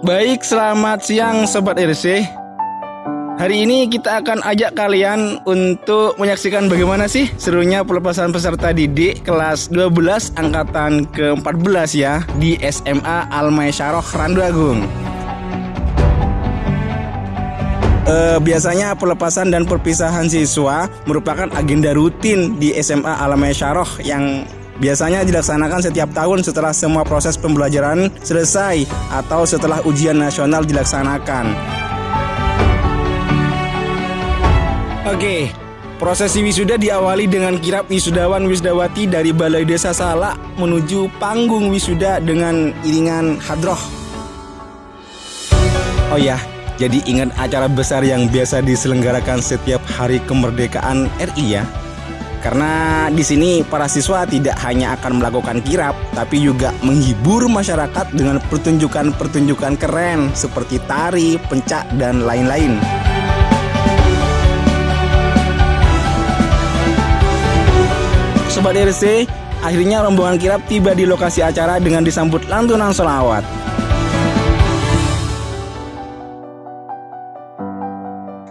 Baik, selamat siang Sobat RC Hari ini kita akan ajak kalian untuk menyaksikan bagaimana sih serunya pelepasan peserta didik kelas 12 angkatan ke-14 ya di SMA Almay Syaroh Randu Agung. E, biasanya pelepasan dan perpisahan siswa merupakan agenda rutin di SMA Almay Syaroh yang biasanya dilaksanakan setiap tahun setelah semua proses pembelajaran selesai atau setelah ujian nasional dilaksanakan. Oke, prosesi wisuda diawali dengan kirap wisudawan wisdawati dari Balai Desa Salak menuju panggung wisuda dengan iringan hadroh. Oh ya, jadi ingat acara besar yang biasa diselenggarakan setiap hari kemerdekaan RI ya. Karena di sini para siswa tidak hanya akan melakukan kirap, tapi juga menghibur masyarakat dengan pertunjukan-pertunjukan keren seperti tari, pencak, dan lain-lain. Sobat RC, akhirnya rombongan kirap tiba di lokasi acara dengan disambut lantunan solawat.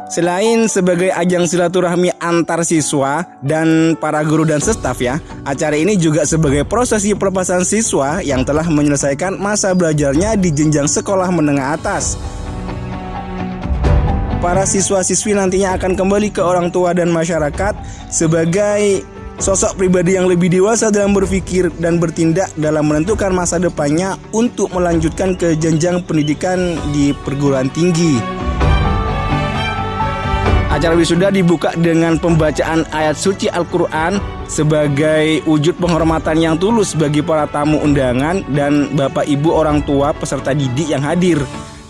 Selain sebagai ajang silaturahmi antar siswa dan para guru dan staf ya, acara ini juga sebagai prosesi pelepasan siswa yang telah menyelesaikan masa belajarnya di jenjang sekolah menengah atas. Para siswa-siswi nantinya akan kembali ke orang tua dan masyarakat sebagai Sosok pribadi yang lebih dewasa dalam berpikir dan bertindak dalam menentukan masa depannya untuk melanjutkan ke jenjang pendidikan di perguruan tinggi. Acara wisuda dibuka dengan pembacaan ayat suci Al-Quran sebagai wujud penghormatan yang tulus bagi para tamu undangan dan bapak ibu orang tua peserta didik yang hadir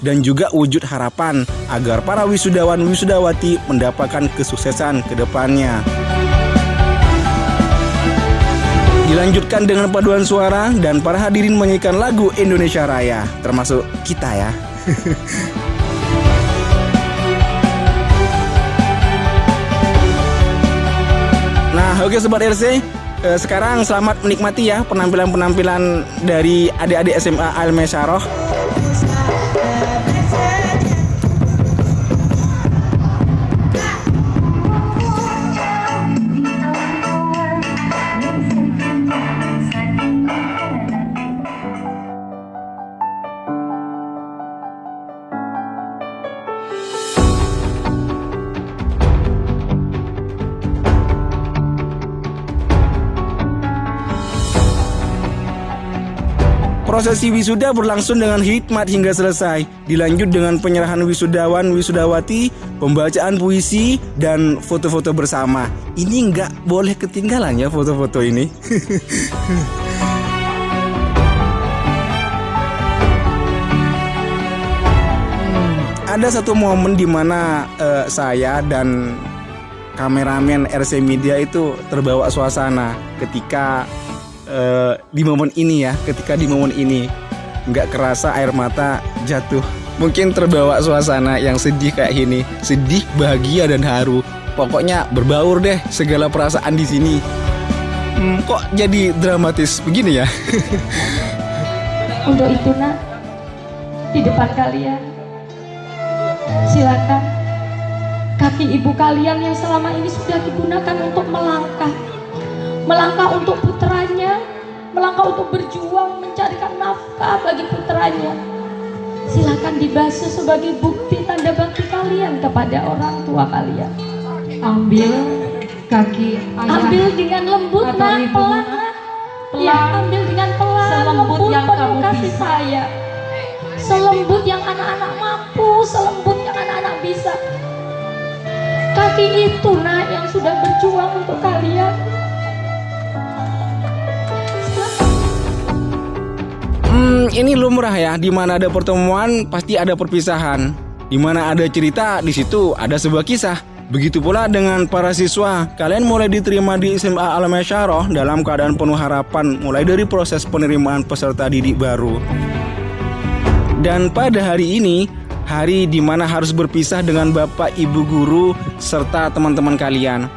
dan juga wujud harapan agar para wisudawan wisudawati mendapatkan kesuksesan ke depannya. Dilanjutkan dengan paduan suara dan para hadirin menyanyikan lagu Indonesia Raya, termasuk kita ya. oke sobat RC, eh, sekarang selamat menikmati ya penampilan-penampilan dari adik-adik SMA Al Mesaroh. Prosesi wisuda berlangsung dengan hikmat hingga selesai. Dilanjut dengan penyerahan wisudawan wisudawati, pembacaan puisi, dan foto-foto bersama. Ini nggak boleh ketinggalan ya foto-foto ini. Ada satu momen di mana uh, saya dan kameramen RC Media itu terbawa suasana ketika uh, di momen ini ya ketika di momen ini nggak kerasa air mata jatuh. Mungkin terbawa suasana yang sedih kayak ini sedih bahagia dan haru. Pokoknya berbaur deh segala perasaan di sini. Hmm, kok jadi dramatis begini ya? Untuk itu nak di depan kalian silakan kaki ibu kalian yang selama ini sudah digunakan untuk melangkah. Melangkah untuk putranya, melangkah untuk berjuang mencarikan nafkah bagi putranya. Silakan dibasuh sebagai bukti tanda bakti kalian kepada orang tua kalian. Ambil kaki ayah Ambil dengan lembut nak, pelan Ya, ambil dengan pelan, selembut lembut yang penuh kamu kasih bisa. saya. Selembut yang anak-anak mampu, selembut yang anak-anak bisa. Kaki itu nak yang sudah berjuang untuk kalian. Ini lumrah ya. Di mana ada pertemuan pasti ada perpisahan. Di mana ada cerita, di situ ada sebuah kisah. Begitu pula dengan para siswa, kalian mulai diterima di SMA Al Syaroh dalam keadaan penuh harapan mulai dari proses penerimaan peserta didik baru. Dan pada hari ini, hari di mana harus berpisah dengan Bapak Ibu guru serta teman-teman kalian.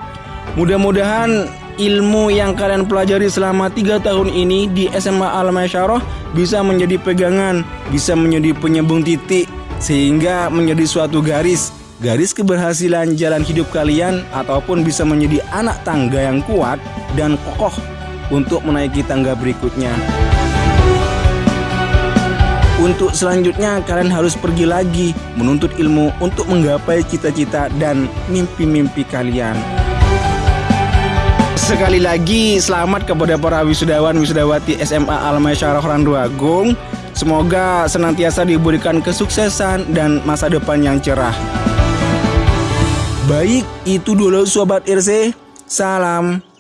Mudah-mudahan ilmu yang kalian pelajari selama tiga tahun ini di SMA Al Masyarah bisa menjadi pegangan, bisa menjadi penyambung titik sehingga menjadi suatu garis garis keberhasilan jalan hidup kalian ataupun bisa menjadi anak tangga yang kuat dan kokoh untuk menaiki tangga berikutnya. Untuk selanjutnya kalian harus pergi lagi menuntut ilmu untuk menggapai cita-cita dan mimpi-mimpi kalian. Sekali lagi selamat kepada para wisudawan wisudawati SMA Al Masyarah Randu Agung. Semoga senantiasa diberikan kesuksesan dan masa depan yang cerah. Baik, itu dulu sobat RC. Salam.